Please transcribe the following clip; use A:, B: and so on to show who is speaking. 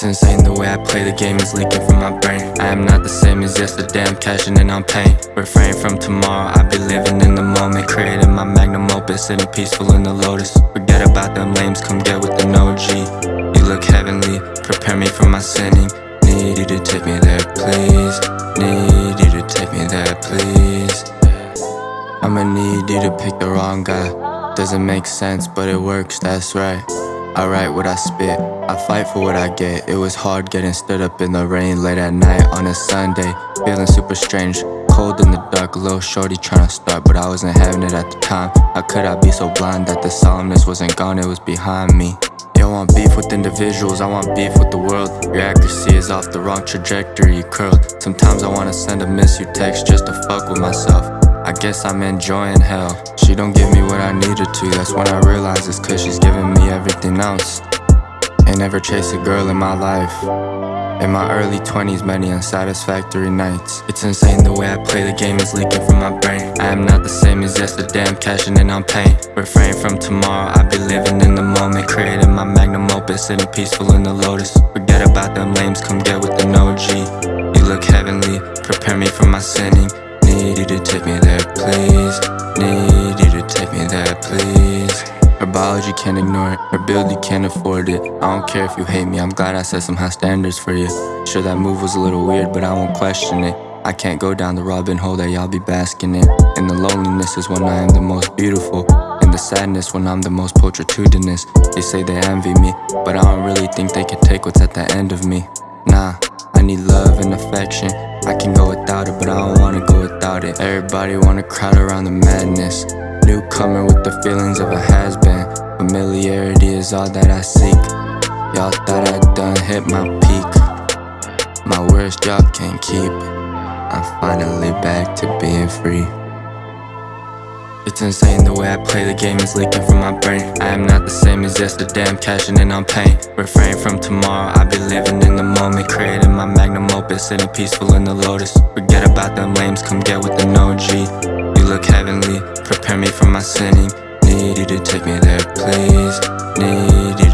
A: It's insane the way I play the game is leaking from my brain. I am not the same as yesterday, I'm cashing in on pain. Refrain from tomorrow, I be living in the moment Creating my magnum opus, sitting peaceful in the lotus. Forget about them lames, come get with the OG You look heavenly, prepare me for my sinning. Need you to take me there, please. Need you to take me there, please. I'ma need you to pick the wrong guy. Doesn't make sense, but it works, that's right I write what I spit, I fight for what I get. It was hard getting stood up in the rain late at night on a Sunday. Feeling super strange, cold in the dark, a little shorty trying to start But I wasn't having it at the time. How could I be so blind that the solemnness wasn't gone, it was behind me? Don't want beef with individuals, I want beef with the world. Your accuracy is off the wrong trajectory, curled. Sometimes I wanna send a miss you text just to fuck with myself I guess I'm enjoying hell. She don't give me what I need her to. That's when I realize it's cause she's giving me everything else. Ain't never chased a girl in my life. In my early 20s, many unsatisfactory nights. It's insane the way I play the game is leaking from my brain. I am not the same as yesterday, I'm cashing in on pain. Refrain from tomorrow, I be living in the moment Creating my magnum opus, sitting peaceful in the lotus. Forget about them lames, come get with the OG You look heavenly, prepare me for my sinning Need you to take me there, please. Need you to take me there, please. Her biology can't ignore it, her build you can't afford it. I don't care if you hate me, I'm glad I set some high standards for you. Sure that move was a little weird, but I won't question it. I can't go down the Robin hole that y'all be basking in. And the loneliness is when I am the most beautiful. And the sadness when I'm the most pulchritudinous They say they envy me, but I don't really think they can take what's at the end of me. Nah, I need love and affection. I can go without it, but I don't Everybody wanna crowd around the madness. Newcomer with the feelings of a has-been. Familiarity is all that I seek. Y'all thought I'd done hit my peak. My worst job can't keep. I'm finally back to being free. It's insane the way I play the game. Is leaking from my brain. I am not the same as yesterday, I'm cashing in on pain. Refrain from tomorrow, I be living in the moment. Creating my magnum opus, sitting peaceful in the lotus. Forget about them lames, come get with the no G. You look heavenly, prepare me for my sinning. Need you to take me there, please. Need you